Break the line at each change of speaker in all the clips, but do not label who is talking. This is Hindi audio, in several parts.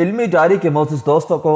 इल्मी डायरी के मोजिस दोस्तों को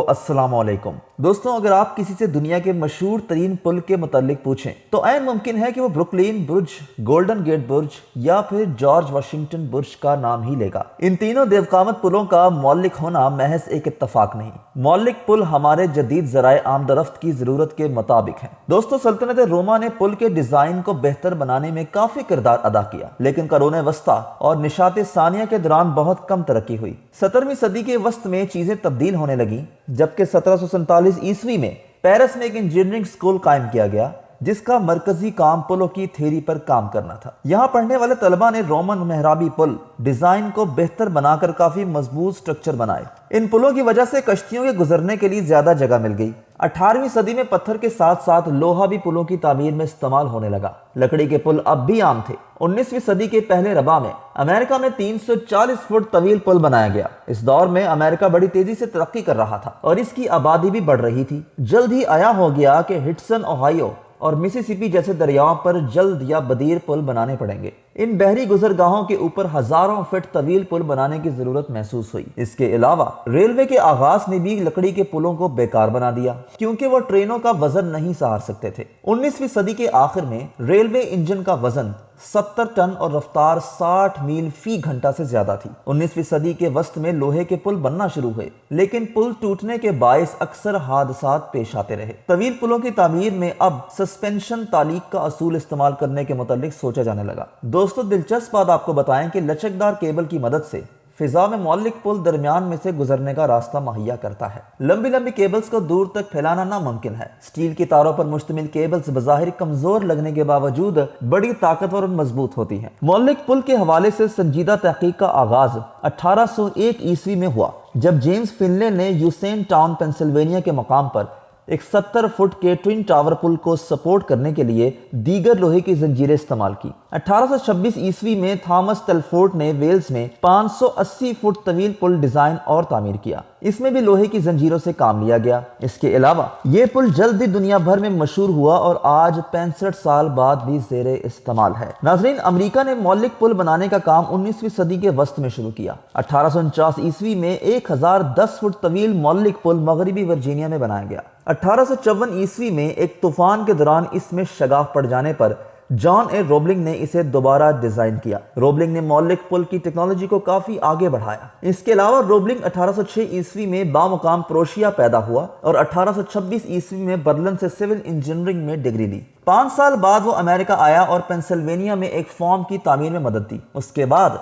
वालेकुम दोस्तों, अगर आप किसी से दुनिया के मशहूर तरीन पुल के मतलब पूछें तो ऐन मुमकिन है कि वो ब्रुकलिन बुर्ज, गोल्डन गेट बुर्ज या फिर जॉर्ज वाशिंगटन बुर्ज का नाम ही लेगा। इन तीनों देवकामत पुलों का मौलिक होना महज एक इतफाक नहीं। मौलिक पुल हमारे जदीद जराए आमदरफ्त की ज़रूरत के मुताबिक है। दोस्तों, सल्तनत रोमा ने पुल के डिज़ाइन को बेहतर बनाने में काफ़ी किरदार अदा किया, लेकिन करोने वस्ता और निशात सानिया के दौरान बहुत कम तरक्की हुई। सत्रहवीं सदी के वस्त में चीज़ें तब्दील होने लगी, जबकि सत्रह सौ ईस्वी में पेरिस में एक इंजीनियरिंग स्कूल कायम किया गया जिसका मरकजी काम पुलों की थेरी पर काम करना था। यहाँ पढ़ने वाले तलबा ने रोमन मेहराबी पुल डिज़ाइन को बेहतर बनाकर काफ़ी मज़बूत स्ट्रक्चर बनाए इन पुलों की वजह से कश्तियों के गुजरने के लिए ज़्यादा जगह मिल गई। 18वीं सदी में पत्थर के साथ साथ लोहा भी पुलों की तामीर में इस्तेमाल होने लगा। लकड़ी के पुल अब भी आम थे। 19वीं सदी के पहले रबा में अमेरिका में 340 फुट तवील पुल बनाया गया। इस दौर में अमेरिका बड़ी तेज़ी से तरक्की कर रहा था और इसकी आबादी भी बढ़ रही थी। जल्द ही आया हो गया कि हिटसन, ओहायो और मिसिसिपी जैसे दरियाओं पर जल्द या बदीर पुल बनाने पड़ेंगे। इन बहरी गुजरगाहों के ऊपर हज़ारों फीट तवील पुल बनाने की ज़रूरत महसूस हुई। इसके अलावा रेलवे के आगाज़ ने भी लकड़ी के पुलों को बेकार बना दिया, क्योंकि वो ट्रेनों का वज़न नहीं सहार सकते थे। 19वीं सदी के आखिर में रेलवे इंजन का वज़न 70 टन और रफ्तार 60 मील फ़ी घंटा से ज़्यादा थी। 19वीं सदी के वस्त में लोहे के पुल बनना शुरू हुए, लेकिन पुल टूटने के बायस अक्सर हादसा पेश आते रहे। तवील पुलों की तमीर में अब सस्पेंशन तालीक का असूल इस्तेमाल करने के मुतालिक सोचा जाने लगा। दोस्तों, दिलचस्प बात आपको बताएँ कि लचकदार केबल की मदद से फिजा में मौलिक पुल दरमियान में से गुजरने का रास्ता मुहैया करता है। लंबी लंबी केबल्स को दूर तक फैलाना नामुमकिन है। स्टील की तारों पर मुश्तमिल केबल्स बाहिर कमज़ोर लगने के बावजूद बड़ी ताकतवर और मज़बूत होती हैं। मौलिक पुल के हवाले से संजीदा तहकीक का आगाज़ 1801 ईस्वी में हुआ, जब जेम्स फिनले ने यूसेन टाउन, पेंसिल्वेनिया के मकाम पर एक 70 फुट के ट्विन टावर पुल को सपोर्ट करने के लिए दीगर लोहे की जंजीरें इस्तेमाल की। 1826 ईस्वी में थॉमस टेलफोर्ड ने वेल्स में 580 फुट तवील पुल डिज़ाइन और तामीर किया। इसमें भी लोहे की जंजीरों से काम लिया गया। इसके अलावा ये पुल जल्द ही दुनिया भर में मशहूर हुआ और आज पैंसठ साल बाद भी जेर इस्तेमाल है। नाजरीन, अमरीका ने मौलिक पुल बनाने का काम उन्नीसवीं सदी के वस्त में शुरू किया। अठारह सौ उनचास ईस्वी में एक हज़ार दस फुट तवील मौलिक पुल मगरबी वर्जीनिया में बनाया गया। अठारह सौ चौवन ईस्वी में एक तूफ़ान के दौरान इसमें शगाफ पड़ जाने पर जॉन ए. रोबलिंग ने इसे दोबारा डिज़ाइन किया। रोबलिंग ने मौलिक पुल की टेक्नोलॉजी को काफ़ी आगे बढ़ाया। इसके अलावा रोबलिंग 1806 ईस्वी में बामुकाम प्रोशिया पैदा हुआ और 1826 ईस्वी में बर्लिन से सिविल इंजीनियरिंग में डिग्री ली। पाँच साल बाद वो अमेरिका आया और पेंसिल्वेनिया में एक फॉर्म की तामीर में मदद दी। उसके बाद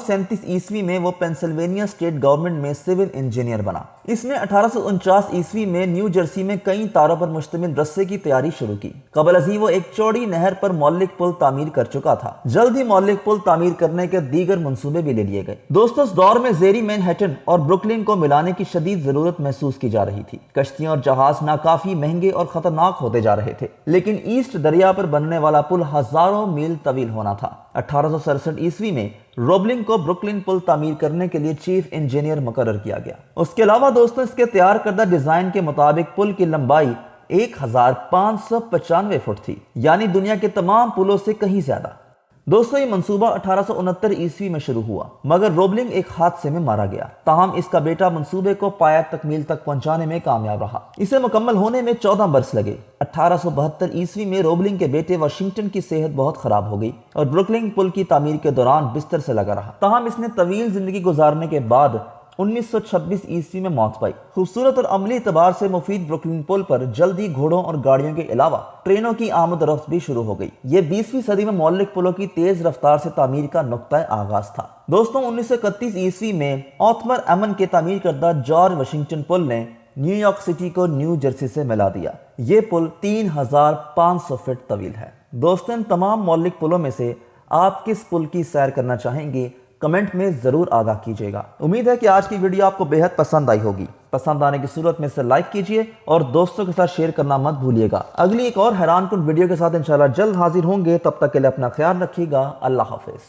सैंतीस ईस्वी में वो पेंसिल्वेनिया स्टेट गवर्नमेंट में सिविल इंजीनियर बना। इसने अठारह ईस्वी में न्यू जर्सी में कई तारों पर मुश्तमिल रस्से की तैयारी शुरू की। कबल अजी वो एक चौड़ी नहर पर मौलिक पुल तामीर कर चुका था। जल्द ही मौलिक पुल तामीर करने के दीगर मनसूबे भी ले लिए गए। दोस्तों, इस दौर में जेरी मैनहेटन और ब्रुकलिन को मिलाने की शदीद ज़रूरत महसूस की जा रही थी। कश्तियाँ और जहाज़ नाकाफी महँगे और खतरनाक होते जा रहे थे। लेकिन ईस्ट दरिया पर बनने वाला पुल हज़ारों मील तवील होना था। अठारह ईस्वी में रोबलिंग को ब्रुकलिन पुल तामीर करने के लिए चीफ इंजीनियर मुकर किया गया। उसके अलावा दोस्तों, इसके तैयार करदा डिज़ाइन के मुताबिक पुल की लंबाई एक फुट थी। यानी दुनिया के तमाम पुलों से कहीं ज़्यादा। दोस्तों, ये मंसूबा अठारह ईस्वी में शुरू हुआ, मगर रोबलिंग एक हादसे में मारा गया। ताहम इसका बेटा मंसूबे को पाया तकमील तक पहुँचाने में कामयाब रहा। इसे मुकम्मल होने में चौदह बरस लगे। अठारह ईस्वी में रोबलिंग के बेटे वाशिंगटन की सेहत बहुत खराब हो गई और ब्रुकलिंग पुल की तमीर के दौरान बिस्तर से लगा रहा। ताहम इसने तवील ज़िंदगी गुजारने के बाद 1926 ईस्वी में मौत पाई। खूबसूरत और अमली एतबार से मुफीद ब्रुकलिन पुल पर जल्दी घोड़ों और गाड़ियों के अलावा ट्रेनों की आमद रफ्त भी शुरू हो गई। ये बीसवीं सदी में मौलिक पुलों की तेज रफ्तार से तामीर का नुकता आगाज़ था। दोस्तों, उन्नीस सौ इकतीस ईस्वी में ऑथमर अमन के तामीर करदा जॉर्ज वाशिंगटन पुल ने न्यूयॉर्क सिटी को न्यू जर्सी से मिला दिया। ये पुल तीन हज़ार पाँच सौ फीट तवील है। दोस्तों, इन तमाम मौलिक पुलों में से आप किस पुल की सैर करना चाहेंगे कमेंट में ज़रूर आगाह कीजिएगा। उम्मीद है कि आज की वीडियो आपको बेहद पसंद आई होगी। पसंद आने की सूरत में से लाइक कीजिए और दोस्तों के साथ शेयर करना मत भूलिएगा। अगली एक और हैरान कुन वीडियो के साथ इंशाल्लाह जल्द हाजिर होंगे। तब तक के लिए अपना ख्याल रखिएगा। अल्लाह हाफिज।